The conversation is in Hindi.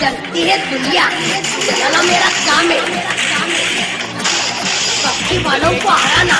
चलती है दुनिया। चला मेरा काम है। पक्षी वालों को हराना।